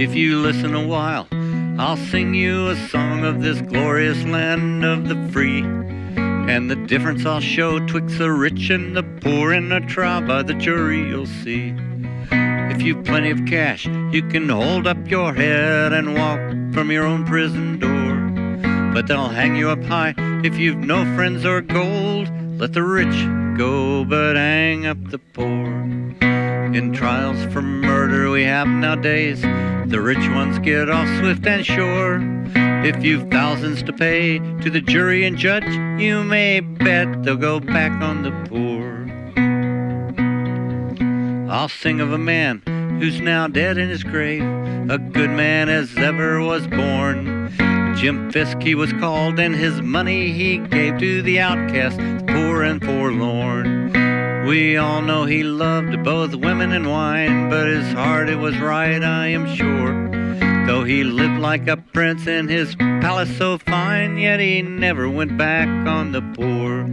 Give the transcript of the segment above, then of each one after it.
If you listen a while, I'll sing you a song of this glorious land of the free. And the difference I'll show twixt the rich and the poor in a trial by the jury you'll see. If you've plenty of cash, you can hold up your head and walk from your own prison door. But they'll hang you up high if you've no friends or gold. Let the rich go, but hang up the poor. In trials for murder we have nowadays, the rich ones get off swift and sure. If you've thousands to pay to the jury and judge, you may bet they'll go back on the poor. I'll sing of a man who's now dead in his grave, a good man as ever was born. Jim Fisk he was called, and his money he gave to the outcast, the poor and forlorn. We all know he loved both women and wine, but his heart it was right, I am sure. Though he lived like a prince in his palace so fine, yet he never went back on the poor.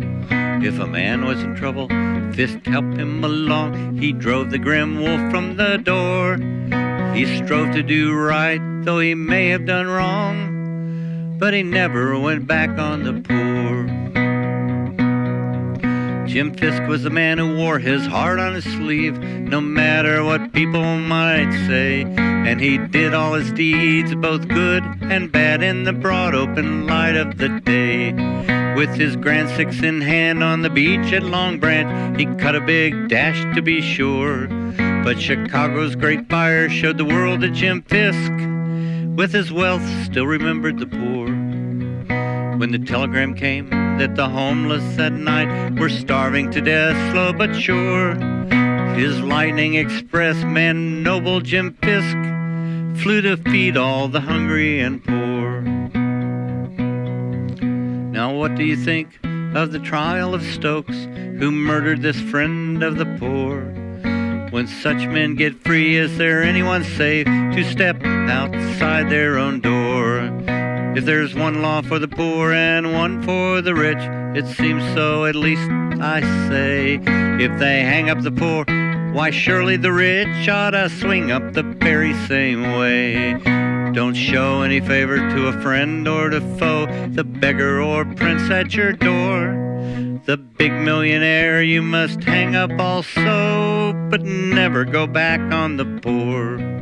If a man was in trouble, Fisk helped him along. He drove the grim wolf from the door. He strove to do right, though he may have done wrong, but he never went back on the poor. Jim Fisk was a man who wore his heart on his sleeve, no matter what people might say. And he did all his deeds, both good and bad, in the broad open light of the day. With his grand six in hand on the beach at Long Branch, he cut a big dash to be sure. But Chicago's great fire showed the world that Jim Fisk, with his wealth, still remembered the poor. When the telegram came that the homeless at night were starving to death, slow but sure, his lightning express man, noble Jim Fisk, flew to feed all the hungry and poor. Now, what do you think of the trial of Stokes, who murdered this friend of the poor? When such men get free, is there anyone safe to step outside their own door? If there's one law for the poor and one for the rich, it seems so, at least I say. If they hang up the poor, why surely the rich ought to swing up the very same way. Don't show any favor to a friend or to foe, the beggar or prince at your door. The big millionaire you must hang up also, but never go back on the poor.